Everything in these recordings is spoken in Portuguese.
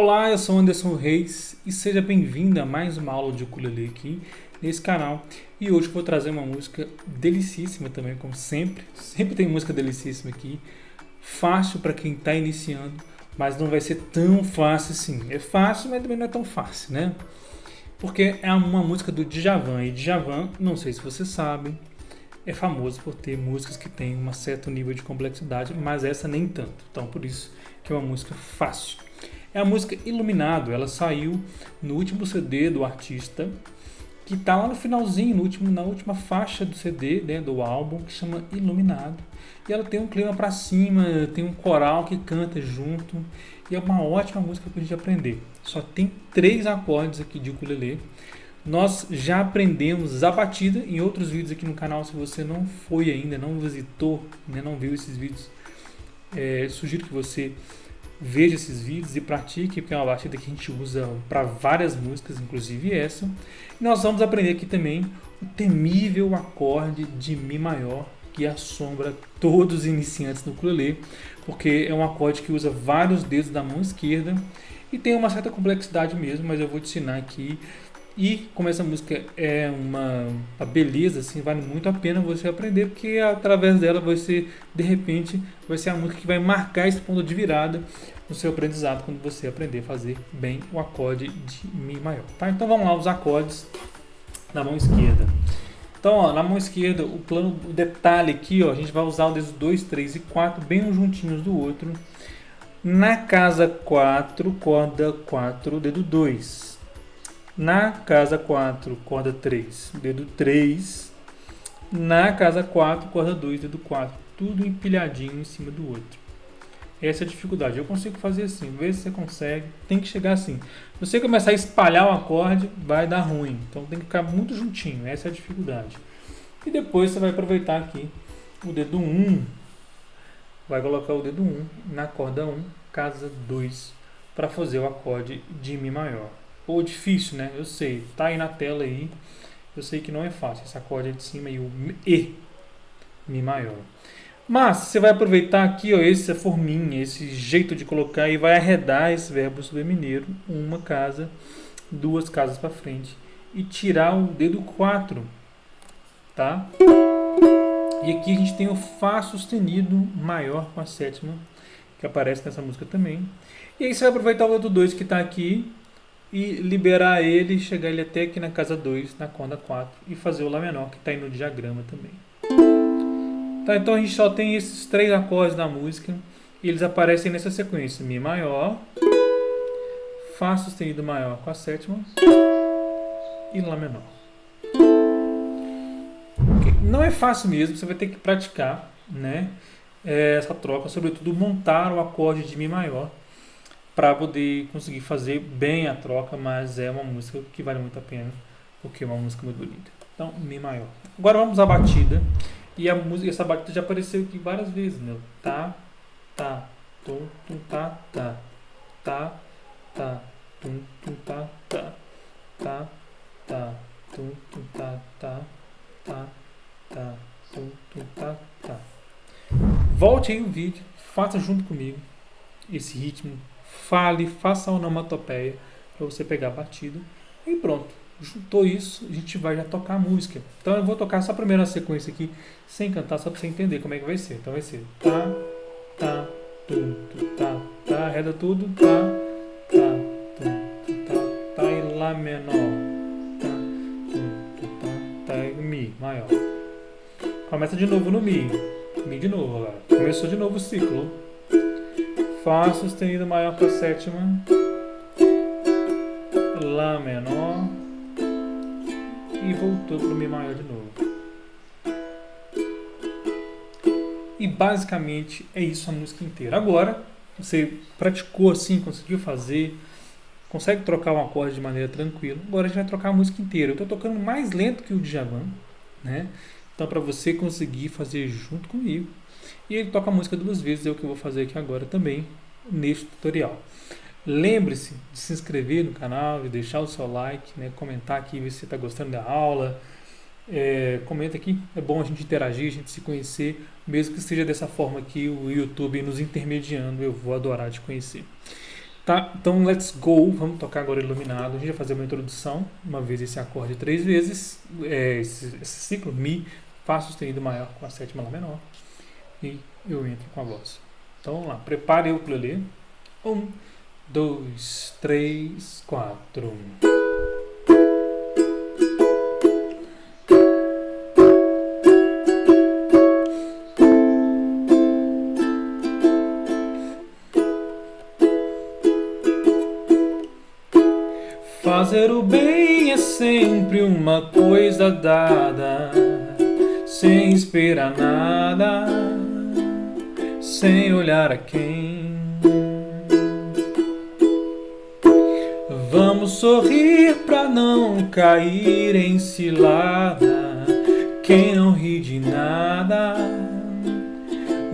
Olá, eu sou Anderson Reis e seja bem-vindo a mais uma aula de ukulele aqui nesse canal. E hoje vou trazer uma música delicíssima também, como sempre. Sempre tem música delicíssima aqui. Fácil para quem está iniciando, mas não vai ser tão fácil assim. É fácil, mas também não é tão fácil, né? Porque é uma música do Djavan. E Djavan, não sei se vocês sabem, é famoso por ter músicas que têm um certo nível de complexidade, mas essa nem tanto. Então, por isso que é uma música fácil. É a música Iluminado, ela saiu no último CD do artista, que está lá no finalzinho, no último, na última faixa do CD, né, do álbum, que chama Iluminado. E ela tem um clima para cima, tem um coral que canta junto, e é uma ótima música para a gente aprender. Só tem três acordes aqui de ukulele. Nós já aprendemos a batida em outros vídeos aqui no canal. Se você não foi ainda, não visitou, né, não viu esses vídeos, é, sugiro que você veja esses vídeos e pratique, porque é uma batida que a gente usa para várias músicas, inclusive essa. E nós vamos aprender aqui também o temível acorde de Mi maior, que assombra todos os iniciantes no ukulele, porque é um acorde que usa vários dedos da mão esquerda e tem uma certa complexidade mesmo, mas eu vou te ensinar aqui e como essa música é uma, uma, beleza, assim, vale muito a pena você aprender, porque através dela você, de repente, vai ser a música que vai marcar esse ponto de virada no seu aprendizado quando você aprender a fazer bem o acorde de Mi maior. Tá? Então vamos lá, os acordes na mão esquerda. Então, ó, na mão esquerda, o plano, o detalhe aqui, ó, a gente vai usar o dedo 2, 3 e 4 bem juntinhos do outro. Na casa 4, corda 4, dedo 2. Na casa 4, corda 3, dedo 3. Na casa 4, corda 2, dedo 4. Tudo empilhadinho em cima do outro. Essa é a dificuldade. Eu consigo fazer assim. Vê se você consegue. Tem que chegar assim. Se você começar a espalhar o acorde, vai dar ruim. Então tem que ficar muito juntinho. Essa é a dificuldade. E depois você vai aproveitar aqui o dedo 1. Vai colocar o dedo 1 na corda 1, casa 2, para fazer o acorde de Mi maior. Ou difícil, né? Eu sei. Tá aí na tela aí. Eu sei que não é fácil. Esse acorde é de cima e o E. Mi maior. Mas você vai aproveitar aqui ó, essa forminha, esse jeito de colocar e vai arredar esse verbo submineiro uma casa, duas casas para frente e tirar o dedo 4, tá? E aqui a gente tem o Fá sustenido maior com a sétima, que aparece nessa música também. E aí você vai aproveitar o dedo 2 que está aqui e liberar ele, chegar ele até aqui na casa 2, na corda 4 e fazer o Lá menor que está aí no diagrama também. Tá, então a gente só tem esses três acordes na música e eles aparecem nessa sequência: Mi maior, Fá sustenido maior com a sétima e Lá menor. Não é fácil mesmo, você vai ter que praticar né, é, essa troca, sobretudo montar o acorde de Mi maior para poder conseguir fazer bem a troca, mas é uma música que vale muito a pena, porque é uma música muito bonita. Então, Mi maior. Agora vamos à batida. E a música, essa batida já apareceu aqui várias vezes, né? Tá, tá, tum, tum, tá, tá, tá, tá, tum, tum, tá, tá, tá, tá, tum, tum, tá, tá, tá, tá, tum, tum, tá, tá. Volte aí o vídeo, faça junto comigo esse ritmo fale, faça a onomatopeia para você pegar a batida e pronto. Juntou isso, a gente vai já tocar a música. Então eu vou tocar só a primeira sequência aqui, sem cantar, só para você entender como é que vai ser. Então vai ser tá, tá, tum, tum, tá, tá, arreda tudo, tá, tá, tum, tum, tá, tá, e lá menor, tá, tum, tum, tá, tá, e mi maior. Começa de novo no mi, mi de novo agora. Começou de novo o ciclo. Fá sustenido maior para a sétima, Lá menor e voltou para o Mi maior de novo. E basicamente é isso a música inteira. Agora, você praticou assim, conseguiu fazer, consegue trocar um acorde de maneira tranquila. Agora a gente vai trocar a música inteira. Eu estou tocando mais lento que o Djavan, né? Então para você conseguir fazer junto comigo, e ele toca a música duas vezes, é o que eu vou fazer aqui agora também, neste tutorial. Lembre-se de se inscrever no canal, de deixar o seu like, né, comentar aqui, se você está gostando da aula. É, comenta aqui, é bom a gente interagir, a gente se conhecer, mesmo que seja dessa forma aqui, o YouTube nos intermediando, eu vou adorar te conhecer. Tá, então let's go. Vamos tocar agora iluminado. A gente vai fazer uma introdução, uma vez esse acorde três vezes, é, esse, esse, ciclo Mi, Fá sustenido maior com a sétima Lá menor. E eu entro com a voz. Então vamos lá, prepare o ukulele. Um, dois, três, quatro. Fazer o bem é sempre uma coisa dada, sem esperar nada, sem olhar a quem. Vamos sorrir pra não cair em cilada. Quem não ri de nada,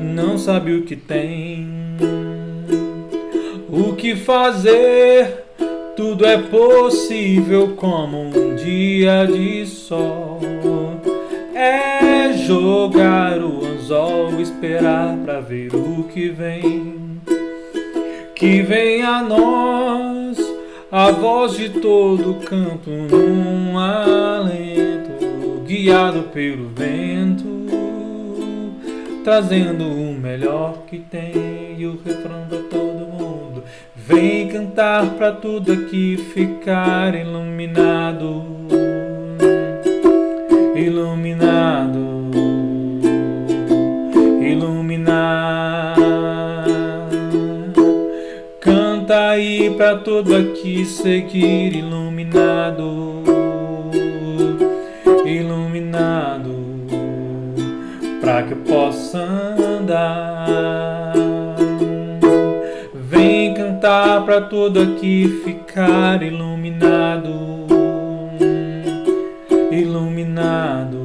não sabe o que tem. O que fazer? Tudo é possível como um dia de sol. É jogar o anzol, esperar pra ver o que vem. Que vem a nós a voz de todo canto num alento, guiado pelo vento, trazendo o melhor que tem e o refrão pra todo mundo. Vem cantar pra tudo aqui ficar iluminado, iluminado, pra tudo aqui seguir iluminado, iluminado, pra que eu possa andar cantar para tudo aqui ficar iluminado, iluminado.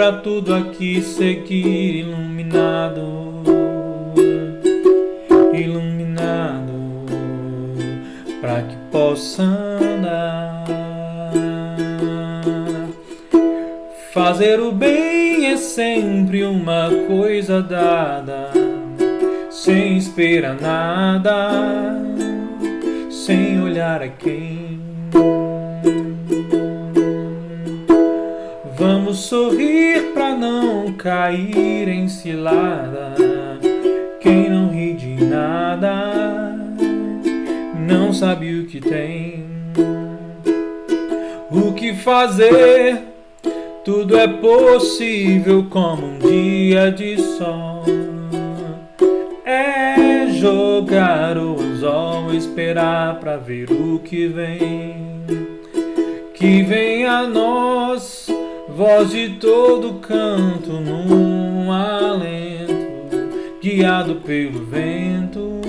Aí para tudo aqui seguir iluminado, iluminado, para que possa andar. Fazer o bem é sempre uma coisa dada, sem esperar nada, sem olhar a quem. Vamos sorrir pra não cair em cilada. Quem não ri de nada, não sabe o que tem. O que fazer? Tudo é possível como um dia de sol. É jogar o anzol, esperar pra ver o que vem. Que vem a nós, voz de todo canto num alento, guiado pelo vento,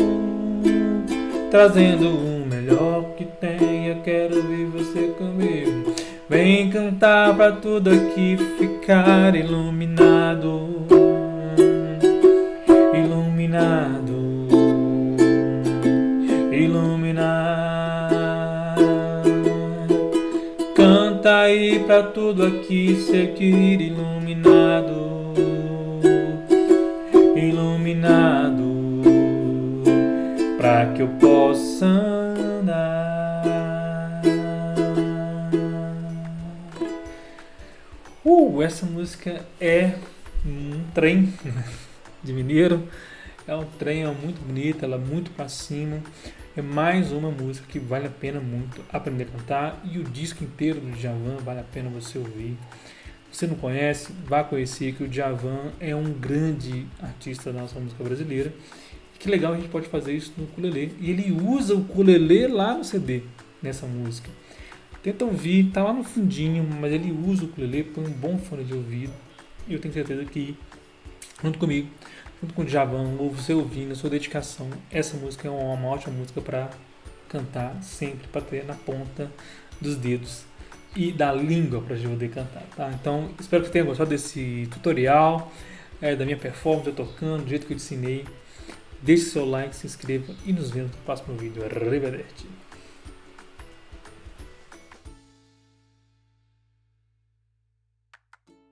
trazendo o melhor que. Eu quero ver você comigo. Vem cantar pra tudo aqui ficar iluminado, Canta aí pra tudo aqui seguir iluminado, iluminado, pra que eu possa andar. Uh, essa música é um trem de mineiro. É um trem, muito bonita, ela é muito pra cima. É mais uma música que vale a pena muito aprender a cantar. E o disco inteiro do Djavan vale a pena você ouvir. Se você não conhece, vá conhecer que o Djavan é um grande artista da nossa música brasileira. Que legal a gente pode fazer isso no ukulele. E ele usa o ukulele lá no CD, nessa música. Tenta ouvir, tá lá no fundinho, mas ele usa o ukulele, põe um bom fone de ouvido. E eu tenho certeza que, junto comigo, junto com o Djavan, ou você ouvindo, a sua dedicação, essa música é uma ótima música para cantar sempre, para ter na ponta dos dedos e da língua para poder cantar, tá? Então, espero que você tenha gostado desse tutorial, é, da minha performance, eu tocando, do jeito que eu ensinei. Deixe seu like, se inscreva e nos vemos no próximo vídeo. Arrivederci!